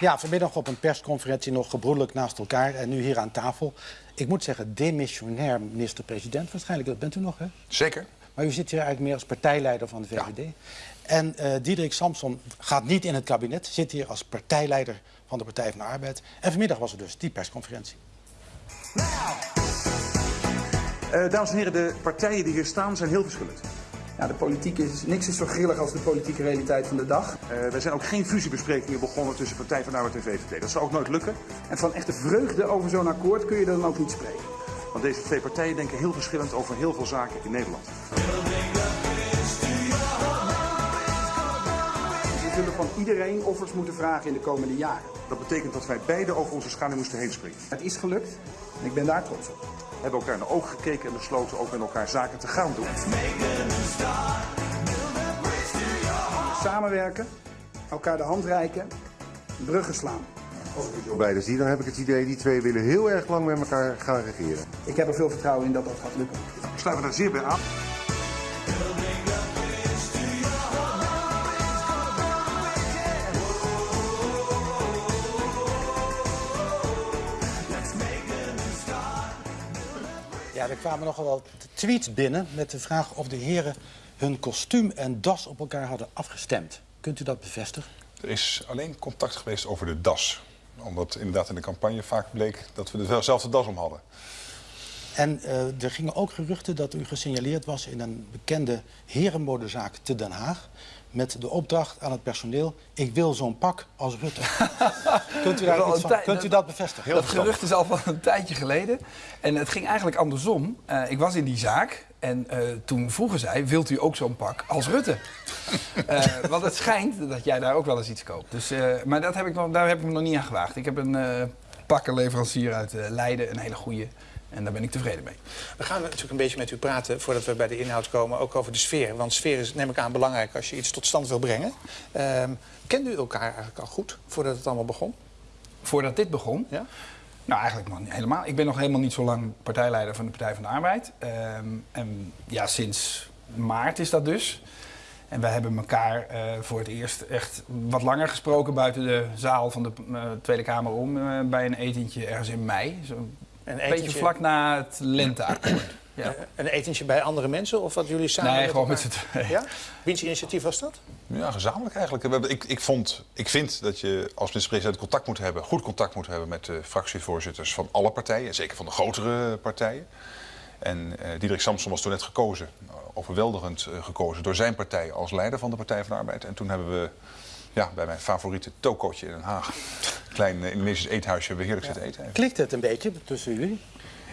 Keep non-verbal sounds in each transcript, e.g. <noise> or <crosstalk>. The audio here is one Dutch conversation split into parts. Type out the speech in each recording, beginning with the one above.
Ja, vanmiddag op een persconferentie nog gebroedelijk naast elkaar en nu hier aan tafel. Ik moet zeggen, demissionair minister-president waarschijnlijk, dat bent u nog, hè? Zeker. Maar u zit hier eigenlijk meer als partijleider van de VVD. En uh, Diederik Samson gaat niet in het kabinet, zit hier als partijleider van de Partij van de Arbeid. En vanmiddag was er dus die persconferentie. Uh, dames en heren, de partijen die hier staan zijn heel verschillend. Ja, de politiek is, niks is zo grillig als de politieke realiteit van de dag. Uh, wij zijn ook geen fusiebesprekingen begonnen tussen Partij van de Arbeid en VVD. Dat zou ook nooit lukken. En van echte vreugde over zo'n akkoord kun je dan ook niet spreken. Want deze twee partijen denken heel verschillend over heel veel zaken in Nederland. We zullen van iedereen offers moeten vragen in de komende jaren. Dat betekent dat wij beide over onze schaduw moesten heen springen. Het is gelukt en ik ben daar trots op. We hebben elkaar in de ogen gekeken en besloten ook met elkaar zaken te gaan doen. Samenwerken, elkaar de hand reiken, bruggen slaan. Als ik het zo beide zie, dan heb ik het idee... die twee willen heel erg lang met elkaar gaan regeren. Ik heb er veel vertrouwen in dat dat gaat lukken. Ik sluit me daar zeer bij aan. Ja, er kwamen nogal wat tweets binnen met de vraag of de heren hun kostuum en das op elkaar hadden afgestemd. Kunt u dat bevestigen? Er is alleen contact geweest over de das. Omdat inderdaad in de campagne vaak bleek dat we dezelfde das om hadden. En uh, er gingen ook geruchten dat u gesignaleerd was in een bekende herenmodezaak te Den Haag. Met de opdracht aan het personeel, ik wil zo'n pak als Rutte. <laughs> kunt, u daar iets van, kunt u dat bevestigen? Heel dat gerucht is al van een tijdje geleden. En het ging eigenlijk andersom. Uh, ik was in die zaak en uh, toen vroegen zij, wilt u ook zo'n pak als Rutte? uh, <laughs> want het schijnt dat jij daar ook wel eens iets koopt. Dus, maar dat heb ik nog, daar heb ik me nog niet aan gewaagd. Ik heb een pakkenleverancier uit Leiden, een hele goede. En daar ben ik tevreden mee. We gaan natuurlijk een beetje met u praten voordat we bij de inhoud komen, ook over de sfeer. Want sfeer is, neem ik aan, belangrijk als je iets tot stand wil brengen. Uh, kende u elkaar eigenlijk al goed voordat het allemaal begon? Voordat dit begon? Ja. Nou, eigenlijk nog niet helemaal. Ik ben nog helemaal niet zo lang partijleider van de Partij van de Arbeid. Um, en ja, sinds maart is dat dus. En wij hebben elkaar uh, voor het eerst echt wat langer gesproken buiten de zaal van de uh, Tweede Kamer om. Uh, bij een etentje ergens in mei. Zo een etentje... beetje vlak na het lenteakkoord. <clears throat> Ja. Een etentje bij andere mensen of wat jullie samen? Nee, gewoon met z'n tweeën. Ja? Wiens initiatief was dat? Ja, gezamenlijk eigenlijk. Ik, ik, vond, ik vind dat je als minister-president contact moet hebben, goed contact moet hebben met de fractievoorzitters van alle partijen, zeker van de grotere partijen. En uh, Diederik Samson was toen net gekozen, overweldigend uh, gekozen door zijn partij als leider van de Partij van de Arbeid. En toen hebben we ja, bij mijn favoriete tokootje in Den Haag, klein uh, Indonesisch eethuisje, we heerlijk ja. zitten eten. Klikt het een beetje tussen jullie?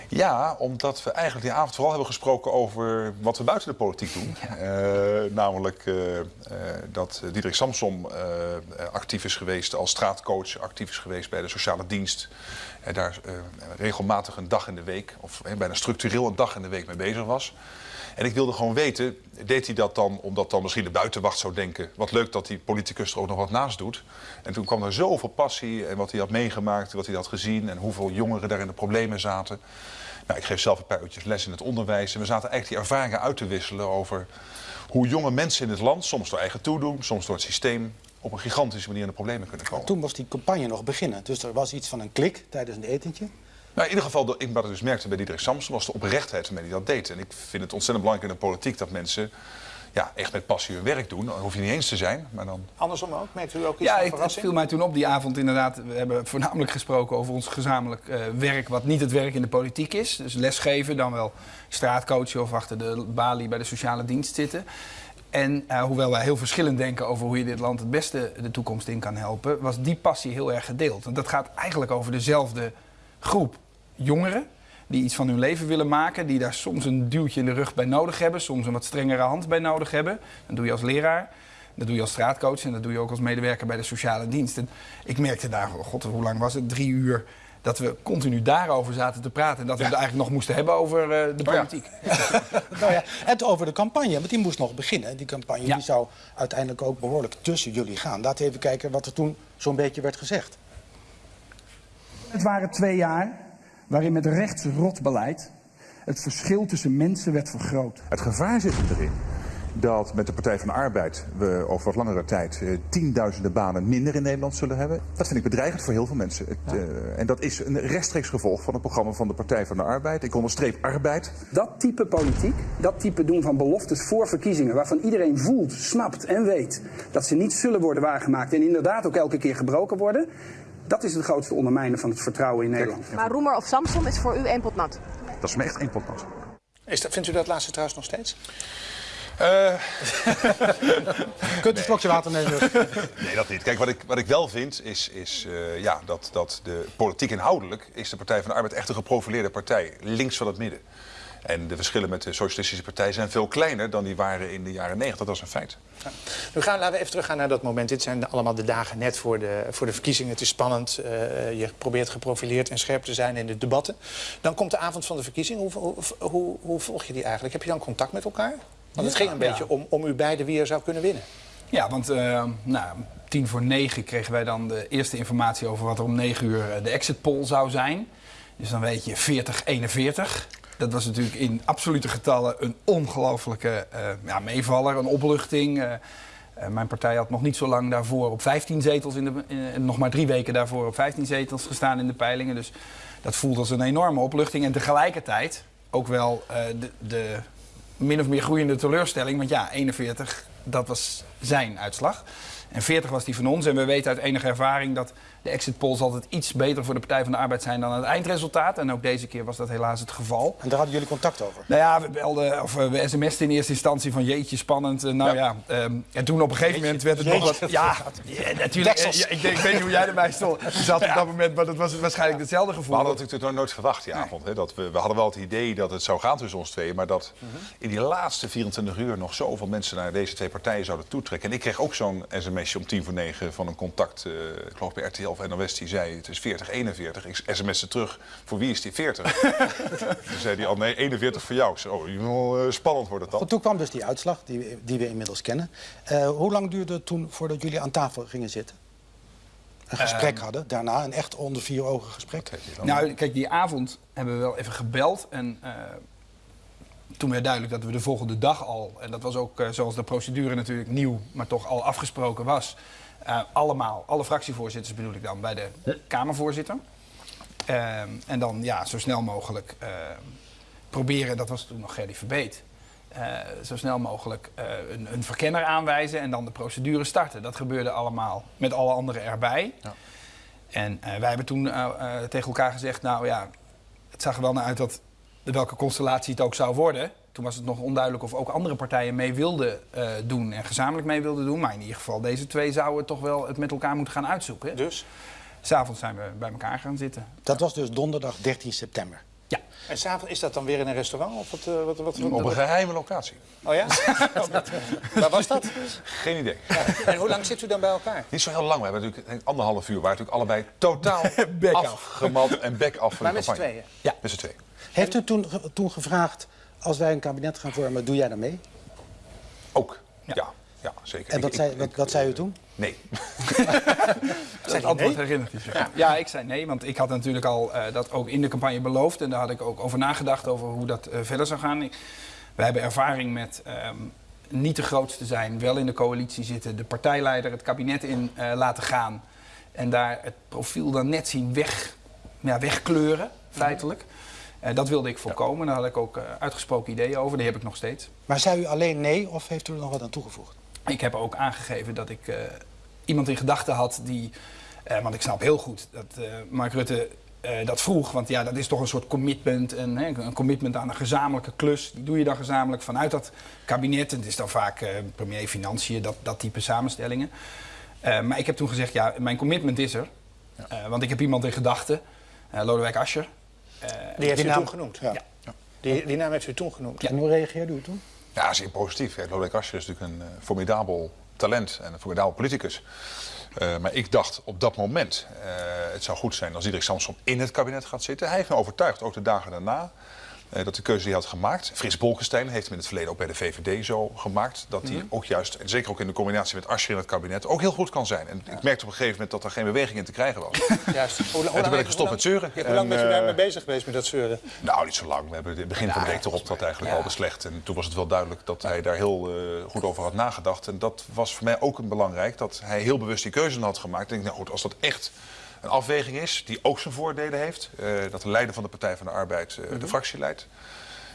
Ja, omdat we eigenlijk die avond vooral hebben gesproken over wat we buiten de politiek doen. Ja. Uh, namelijk uh, uh, dat Diederik Samsom actief is geweest als straatcoach, actief is geweest bij de sociale dienst. En daar regelmatig een dag in de week, of bijna structureel een dag in de week mee bezig was. En ik wilde gewoon weten, deed hij dat dan omdat dan misschien de buitenwacht zou denken... wat leuk dat die politicus er ook nog wat naast doet. En toen kwam er zoveel passie en wat hij had meegemaakt, wat hij had gezien... en hoeveel jongeren daar in de problemen zaten. Nou, ik geef zelf een paar uurtjes les in het onderwijs. En we zaten eigenlijk die ervaringen uit te wisselen over hoe jonge mensen in het land... soms door eigen toedoen, soms door het systeem op een gigantische manier in de problemen kunnen komen. Toen was die campagne nog beginnen. Dus er was iets van een klik tijdens een etentje. Nou, in ieder geval, ik, wat ik dus merkte bij Diederik Samson was de oprechtheid waarmee hij dat deed. En ik vind het ontzettend belangrijk in de politiek dat mensen ja, echt met passie hun werk doen. Dan hoef je niet eens te zijn, maar dan... Andersom ook? Merkt u ook iets ja, het viel mij toen op die avond inderdaad. We hebben voornamelijk gesproken over ons gezamenlijk uh, werk... wat niet het werk in de politiek is. Dus lesgeven, dan wel straatcoachen of achter de balie bij de sociale dienst zitten. En uh, hoewel wij heel verschillend denken over hoe je dit land het beste de toekomst in kan helpen... was die passie heel erg gedeeld. En dat gaat eigenlijk over dezelfde groep jongeren die iets van hun leven willen maken, die daar soms een duwtje in de rug bij nodig hebben, soms een wat strengere hand bij nodig hebben. Dat doe je als leraar, dat doe je als straatcoach en dat doe je ook als medewerker bij de sociale dienst. En ik merkte daar, god, hoe lang was het? Drie uur. Dat we continu daarover zaten te praten. En dat we ja. het eigenlijk nog moesten hebben over uh, de politiek. Oh ja. <laughs> nou ja, en over de campagne, want die moest nog beginnen. Die campagne ja. die zou uiteindelijk ook behoorlijk tussen jullie gaan. Laten we even kijken wat er toen zo'n beetje werd gezegd. Het waren twee jaar waarin met rechtsrot beleid het verschil tussen mensen werd vergroot. Het gevaar zit erin dat met de Partij van de Arbeid we over wat langere tijd eh, tienduizenden banen minder in Nederland zullen hebben. Dat vind ik bedreigend voor heel veel mensen. Het, eh, en dat is een rechtstreeks gevolg van het programma van de Partij van de Arbeid. Ik onderstreep arbeid. Dat type politiek, dat type doen van beloftes voor verkiezingen, waarvan iedereen voelt, snapt en weet dat ze niet zullen worden waargemaakt en inderdaad ook elke keer gebroken worden, dat is het grootste ondermijnen van het vertrouwen in Nederland. Maar Roemer of Samsom is voor u één pot nat. Dat is me echt één pot nat. Is dat, vindt u dat laatste trouwens nog steeds? <laughs> Eh, Kunt u een slokje water nemen? <laughs> nee, dat niet. Kijk, wat ik, wat ik wel vind is, is eh, ja, dat, dat de politiek inhoudelijk is de Partij van de Arbeid echt een geprofileerde partij, links van het midden. En de verschillen met de Socialistische Partij zijn veel kleiner dan die waren in de jaren 90. Dat is een feit. Nu gaan, laten we even teruggaan naar dat moment. Dit zijn allemaal de dagen net voor de, voor de verkiezingen. Het is spannend. eh, je probeert geprofileerd en scherp te zijn in de debatten. Dan komt de avond van de verkiezing. Hoe, hoe, hoe, hoe volg je die eigenlijk? Heb je dan contact met elkaar? Want het ging een Ja. beetje om, om u beiden wie er zou kunnen winnen. Ja, want eh, nou, tien voor negen kregen wij dan de eerste informatie over wat er om negen uur eh, de exit poll zou zijn. Dus dan weet je 40-41. Dat was natuurlijk in absolute getallen een ongelofelijke eh, ja, meevaller, een opluchting. Eh, eh, mijn partij had nog niet zo lang daarvoor op 15 zetels, in de, nog maar drie weken daarvoor op 15 zetels gestaan in de peilingen. Dus dat voelde als een enorme opluchting. En tegelijkertijd ook wel de, de min of meer groeiende teleurstelling. Want ja, 41, dat was zijn uitslag. En 40 was die van ons. En we weten uit enige ervaring dat de exit polls altijd iets beter voor de Partij van de Arbeid zijn dan het eindresultaat. En ook deze keer was dat helaas het geval. En daar hadden jullie contact over. Nou ja, we belden, of eh, we sms'ten in eerste instantie van jeetje, spannend. Eh, nou ja, ehm, en toen op een gegeven moment werd het nog wat... Ja, ja, natuurlijk. Ja, ik, denk- ik weet niet hoe jij erbij stond. Zat op dat moment, maar dat was waarschijnlijk hetzelfde We gevoel. hadden natuurlijk nooit- nooit verwacht die avond. Hè, dat we, we hadden wel het idee dat het zou gaan tussen ons tweeën. Maar dat in die laatste 24 uur nog zoveel mensen naar deze twee partijen zouden toetrekken. En ik kreeg ook zo'n sms'je om tien voor negen van een contact, eh, ik geloof bij RTL of NOS, die zei het is 40, 41. Ik sms'te terug, voor wie is die 40? <laughs> Toen zei hij al, nee, 41 voor jou. Ik zei, oh, eh, spannend wordt het dan. Goed, toen kwam dus die uitslag, die, we- die we inmiddels kennen. Eh, hoe lang duurde het toen voordat jullie aan tafel gingen zitten? Een gesprek hadden, daarna een echt onder vier ogen gesprek. Nou, kijk, die avond hebben we wel even gebeld. En eh, toen werd duidelijk dat we de volgende dag al, en dat was ook zoals de procedure natuurlijk nieuw, maar toch al afgesproken was. Eh, allemaal, alle fractievoorzitters bedoel ik dan, bij de Kamervoorzitter. Ehm, en dan ja, zo snel mogelijk eh, proberen, dat was toen nog Gerdy Verbeet. eh, zo snel mogelijk een, een verkenner aanwijzen en dan de procedure starten. Dat gebeurde allemaal met alle anderen erbij. En eh, wij hebben toen tegen elkaar gezegd, nou ja, het zag er wel naar uit dat welke constellatie het ook zou worden. Toen was het nog onduidelijk of ook andere partijen mee wilden eh, doen en gezamenlijk mee wilden doen. Maar in ieder geval, deze twee zouden toch wel het met elkaar moeten gaan uitzoeken. Dus? S'avonds zijn we bij elkaar gaan zitten. Dat was dus donderdag 13 september. Ja. En s'avonds is dat dan weer in een restaurant? Of wat, eh, wat, wat, wat- Op een geheime locatie. Oh ja? <laughs> Waar was dat? Geen idee. En hoe lang zit u dan bij elkaar? Niet zo heel lang. We hebben natuurlijk denk ik, anderhalf uur. waar natuurlijk allebei totaal <laughs> afgemat en bek af van Maar de met z'n tweeën? Ja. Met z'n tweeën. Heeft u toen, toen gevraagd, als wij een kabinet gaan vormen, doe jij dan mee? Ook. Ja. Ja, ja, zeker. En wat Ik- zei, ik- wat, ik, zei u toen? Nee. <laughs> Dat antwoord herinnert u zich. Ja. ik zei nee, want ik had natuurlijk al eh, dat ook in de campagne beloofd. En daar had ik ook over nagedacht, over hoe dat eh, verder zou gaan. Wij hebben ervaring met ehm, niet de grootste zijn, wel in de coalitie zitten, de partijleider het kabinet in eh, laten gaan. En daar het profiel dan net zien weg, ja, wegkleuren, feitelijk. Eh, dat wilde ik voorkomen. Daar had ik ook eh, uitgesproken ideeën over. Die heb ik nog steeds. Maar zei u alleen nee of heeft u er nog wat aan toegevoegd? Ik heb ook aangegeven dat ik eh, iemand in gedachten had die. eh, want ik snap heel goed dat eh, Mark Rutte eh, dat vroeg. Want ja, dat is toch een soort commitment. En, hè, een commitment aan een gezamenlijke klus. Die doe je dan gezamenlijk vanuit dat kabinet. En het is dan vaak eh, premier Financiën, dat, dat type samenstellingen. Eh, maar ik heb toen gezegd, ja, mijn commitment is er. Eh, want ik heb iemand in gedachten. Lodewijk Asscher. Eh, Die heeft Die u naam- toen genoemd? Ja. Ja. Die, die naam heeft u toen genoemd? En hoe reageerde u toen? Ja, zeer positief. Lodewijk Asscher is natuurlijk een eh, formidabel talent en een formidabel politicus. Eh, maar ik dacht op dat moment, eh, het zou goed zijn als Diederik Samsom in het kabinet gaat zitten. Hij heeft me overtuigd, ook de dagen daarna. Eh, dat de keuze die hij had gemaakt. Frits Bolkestein heeft hem in het verleden ook bij de VVD zo gemaakt. Dat hij ook juist, en zeker ook in de combinatie met Asscher in het kabinet, ook heel goed kan zijn. En ik merkte op een gegeven moment dat er geen beweging in te krijgen was. <laughs> Juist. Hoe, En toen ben ik gestopt met zeuren. Hoe lang En, bent u eh, daarmee bezig geweest met dat zeuren? Nou, niet zo lang. We hebben in het begin van de week erop dat eigenlijk al beslecht. En toen was het wel duidelijk dat hij daar heel eh, goed over had nagedacht. En dat was voor mij ook een belangrijk, dat hij heel bewust die keuze had gemaakt. Ik denk, nou goed, als dat echt een afweging is, die ook zijn voordelen heeft. eh, dat de leider van de Partij van de Arbeid eh, de fractie leidt.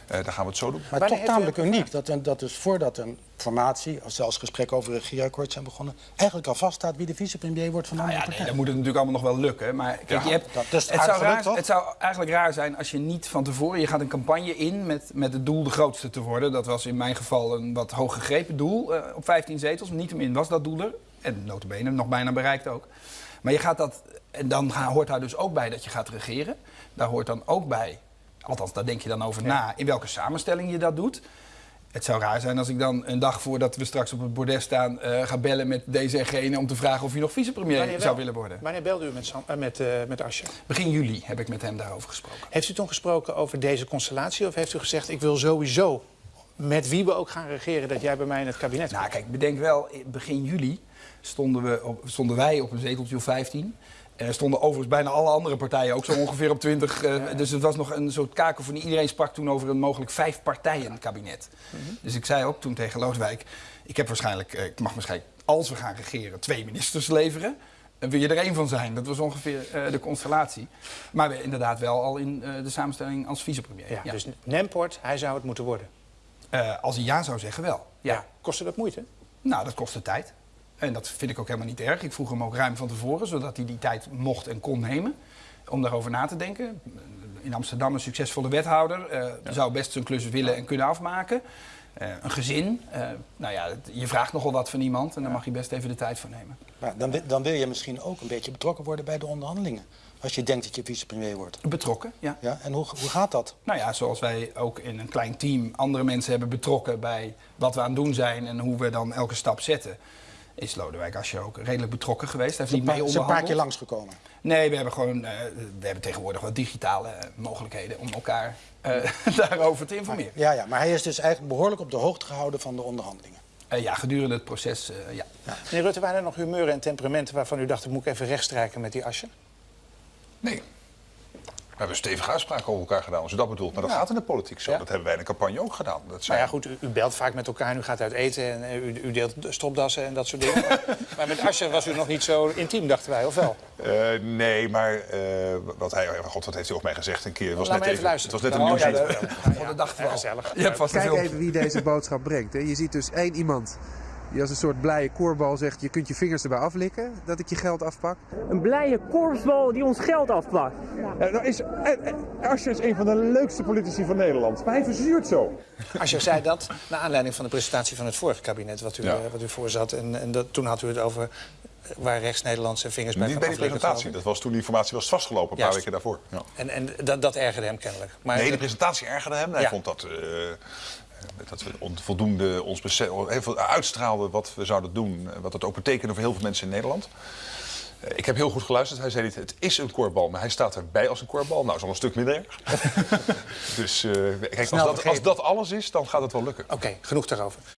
eh, dan gaan we het zo doen. Maar toch u tamelijk uniek dat, een- dat dus voordat een formatie, of zelfs gesprekken over een regeerakkoord zijn begonnen, eigenlijk al vaststaat wie de vicepremier wordt van de Nou ja, nee, partij. dan moet het natuurlijk allemaal nog wel lukken. Maar kijk, Ja, je hebt, dat het, zou raar, het zou eigenlijk raar zijn als je niet van tevoren... Je gaat een campagne in met, met het doel de grootste te worden. Dat was in mijn geval een wat hoog gegrepen doel eh, op 15 zetels. Niettemin was dat doel er. En notabene nog bijna bereikt ook. Maar je gaat dat... En dan ga- hoort daar dus ook bij dat je gaat regeren. Daar hoort dan ook bij... Althans, daar denk je dan over na in welke samenstelling je dat doet. Het zou raar zijn als ik dan een dag voordat we straks op het bordes staan... eh, ga bellen met deze en gene om te vragen of hij nog vicepremier zou willen worden. Wanneer belde u met, Sam, eh, met, eh, met Asscher? Begin juli heb ik met hem daarover gesproken. Heeft u toen gesproken over deze constellatie? Of heeft u gezegd, ik wil sowieso, met wie we ook gaan regeren... dat jij bij mij in het kabinet Nou, komt? kijk, bedenk wel, in begin juli stonden, we op, stonden wij op een zeteltje of 15. Er stonden overigens bijna alle andere partijen ook zo ongeveer op 20. eh, Dus het was nog een soort kakofonie. Iedereen sprak toen over een mogelijk vijf partijen kabinet. Dus ik zei ook toen tegen Looswijk... ik heb waarschijnlijk, eh, ik mag waarschijnlijk, als we gaan regeren, twee ministers leveren. En wil je er één van zijn? Dat was ongeveer eh, de constellatie. Maar we inderdaad wel al in eh, de samenstelling als vicepremier. Ja, Ja. Dus Nemport, hij zou het moeten worden. Eh, als hij ja zou zeggen, wel. Ja. Kostte dat moeite? Nou, dat kostte tijd. En dat vind ik ook helemaal niet erg. Ik vroeg hem ook ruim van tevoren, zodat hij die tijd mocht en kon nemen. Om daarover na te denken. In Amsterdam een succesvolle wethouder. eh, Zou best zijn klus willen en kunnen afmaken. Eh, een gezin. eh, nou ja, je vraagt nogal wat van iemand. En daar mag je best even de tijd voor nemen. Maar dan, dan wil je misschien ook een beetje betrokken worden bij de onderhandelingen. Als je denkt dat je vicepremier wordt. Betrokken, ja. Ja? En hoe, hoe gaat dat? Nou ja, zoals wij ook in een klein team andere mensen hebben betrokken bij wat we aan het doen zijn en hoe we dan elke stap zetten, is Lodewijk Asscher ook redelijk betrokken geweest. Hij heeft niet Is mee een paar onderhandeld. keer langsgekomen. Nee, we hebben gewoon eh, we hebben tegenwoordig wat digitale eh, mogelijkheden om elkaar eh, <laughs> daarover te informeren. Ja, ja, maar hij is dus eigenlijk behoorlijk op de hoogte gehouden van de onderhandelingen. Eh, ja, gedurende het proces, eh, ja. Meneer Rutte, waren er nog humeuren en temperamenten waarvan u dacht... ik moet ik even rechtstrijken met die Asscher? Nee. We hebben stevige uitspraken over elkaar gedaan, als u dat bedoelt. Maar dat gaat in de politiek zo. Ja. Dat hebben wij in de campagne ook gedaan. Dat zijn... Nou ja, goed, u, u belt vaak met elkaar en u gaat uit eten en eh, u, u deelt stropdassen en dat soort dingen. maar, <laughs> maar met Asscher was u nog niet zo intiem, dachten wij, of wel? Eh, nee, maar eh, wat hij, god, wat heeft hij ook mij gezegd een keer? Het was Laat net me even Het luisteren. was net een Nou, ja, nieuwsbrief. Voor de dag Ja, wel. gezellig. Je hebt vast Kijk even wie deze boodschap brengt. Hè. Je ziet dus één iemand die als een soort blije koorbal zegt... je kunt je vingers erbij aflikken dat ik je geld afpak. Een blije korpsbal die ons geld afpakt. nou is, Asscher is een van de leukste politici van Nederland. Maar hij verzuurt zo. Asscher zei dat naar aanleiding van de presentatie van het vorige kabinet... wat u, Ja. eh, wat u voorzat. En, en dat, toen had u het over eh, waar rechts-Nederlandse vingers bij Niet bij die presentatie. Dat was toen die informatie was vastgelopen, een paar weken daarvoor. Ja. En, en dat, dat ergerde hem kennelijk. Maar Nee, de presentatie ergerde hem. Hij Ja. vond dat, eh, dat we onvoldoende ons veel uitstraalden wat we zouden doen. eh, Wat het ook betekende voor heel veel mensen in Nederland. Eh, Ik heb heel goed geluisterd. Hij zei niet, het is een korbal, maar hij staat erbij als een korbal. Nou, is al een stuk minder erg. <laughs> dus eh, kijk, als dat, als dat alles is, dan gaat het wel lukken. Oké, genoeg daarover.